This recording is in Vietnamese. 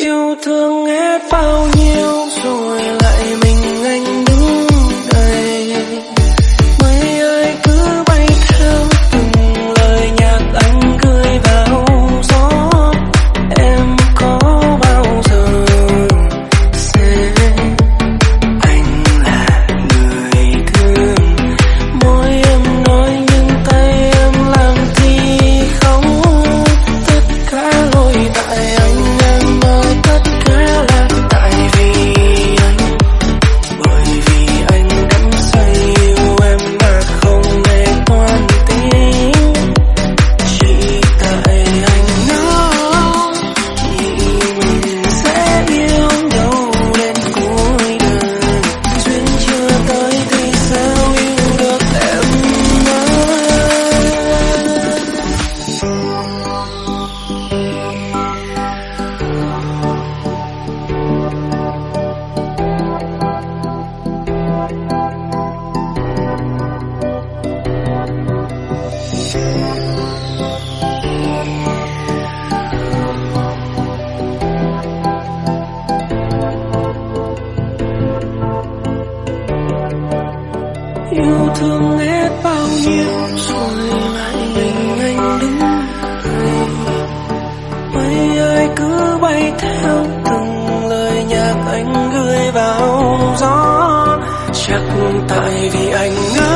yêu thương hết bao nhiêu yêu thương hết bao nhiêu rồi lại mình anh đứng này mây ơi, cứ bay theo từng lời nhạc anh gửi vào gió. Chắc tại vì anh ngỡ